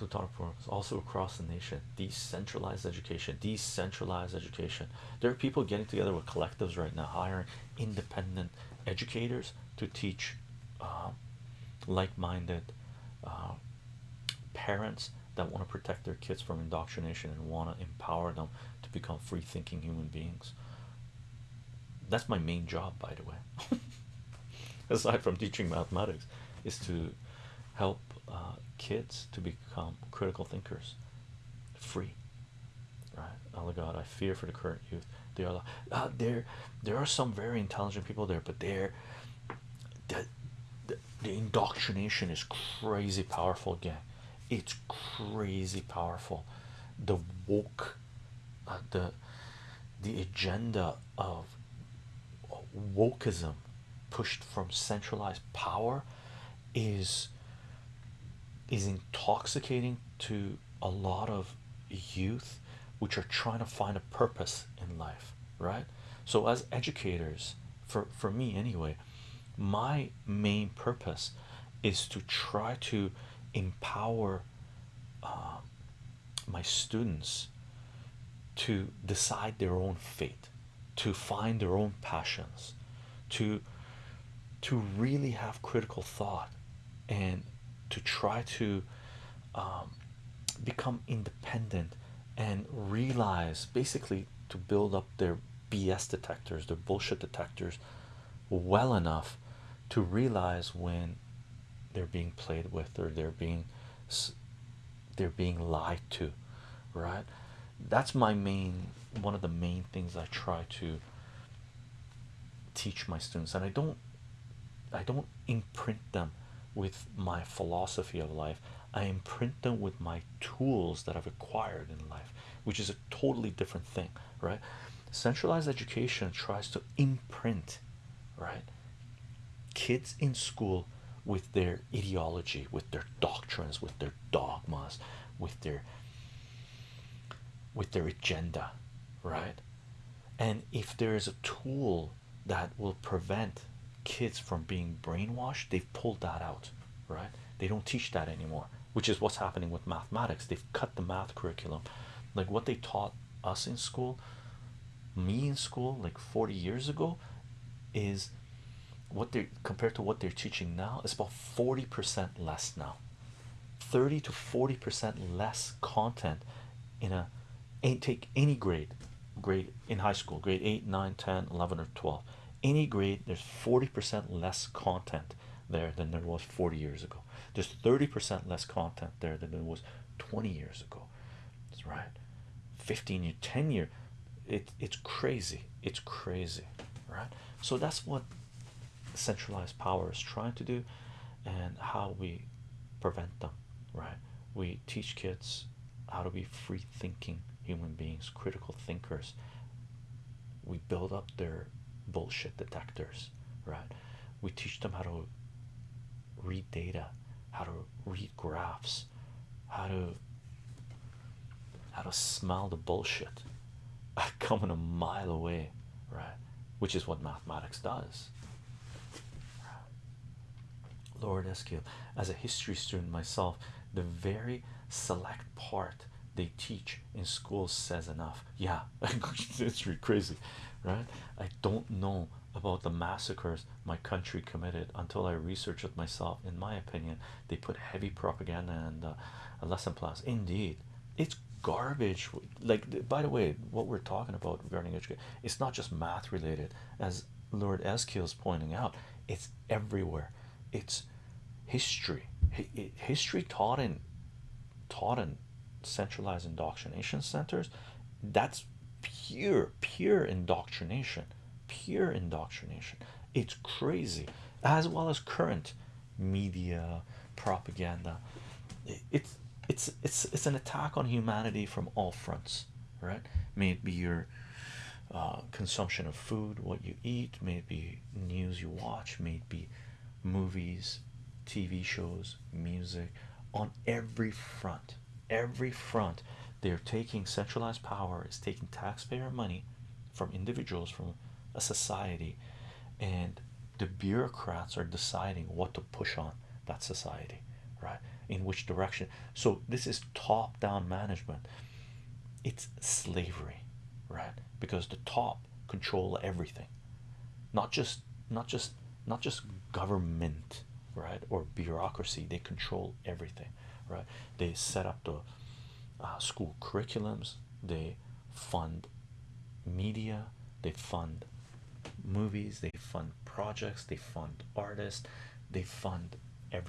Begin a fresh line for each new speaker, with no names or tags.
plutonic programs also across the nation decentralized education decentralized education. There are people getting together with collectives right now hiring independent educators to teach uh, like-minded uh, parents that want to protect their kids from indoctrination and want to empower them to become free-thinking human beings. That's my main job by the way. Aside from teaching mathematics is to help uh, kids to become critical thinkers. Free right? Oh god i fear for the current youth. They are uh, there there are some very intelligent people there but they're the, the, the indoctrination is crazy powerful again it's crazy powerful. The woke uh, the the agenda of wokeism pushed from centralized power is is intoxicating to a lot of youth which are trying to find a purpose in life right? So as educators for for me anyway my main purpose is to try to empower uh, my students to decide their own fate to find their own passions to to really have critical thought and to try to um, become independent and realize basically to build up their BS detectors, their bullshit detectors, well enough to realize when they're being played with or they're being they're being lied to, right? That's my main one of the main things I try to teach my students, and I don't I don't imprint them with my philosophy of life. I imprint them with my tools that I've acquired in life, which is a totally different thing, right? Centralized education tries to imprint, right? Kids in school with their ideology, with their doctrines, with their dogmas, with their with their agenda, right? And if there is a tool that will prevent kids from being brainwashed, they've pulled that out, right? They don't teach that anymore, which is what's happening with mathematics. They've cut the math curriculum, like what they taught us in school, me in school, like 40 years ago, is what they compared to what they're teaching now is about 40% less now 30 to 40% less content in a take any grade grade in high school grade 8 9 10 11 or 12 any grade there's 40% less content there than there was 40 years ago. There's 30% less content there than there was 20 years ago. That's right. 15 year 10 year it, it's crazy. It's crazy right? So that's what centralized power is trying to do and how we prevent them right? We teach kids how to be free thinking human beings critical thinkers. We build up their bullshit detectors right? We teach them how to read data how to read graphs how to how to smell the bullshit coming a mile away right? Which is what mathematics does. Lord Eskill, as a history student myself the very select part they teach in school says enough. Yeah it's really crazy right? I don't know about the massacres my country committed until i researched it myself. In my opinion they put heavy propaganda and uh, a lesson plans indeed it's garbage. Like by the way what we're talking about regarding education it's not just math related. As lord Eskill is pointing out it's everywhere. It's history. History taught in taught in centralized indoctrination centers that's pure pure indoctrination pure indoctrination. It's crazy. As well as current media propaganda. It's it's it's it's an attack on humanity from all fronts right? May it be your uh, consumption of food what you eat may it be news you watch may it be movies tv shows music on every front every front they're taking centralized power is taking taxpayer money from individuals from a society and the bureaucrats are deciding what to push on that society right in which direction. So this is top-down management. It's slavery right because the top control everything. Not just not just not just government right or bureaucracy they control everything right? They set up the uh, school curriculums. They fund media. They fund movies. They fund projects. They fund artists. They fund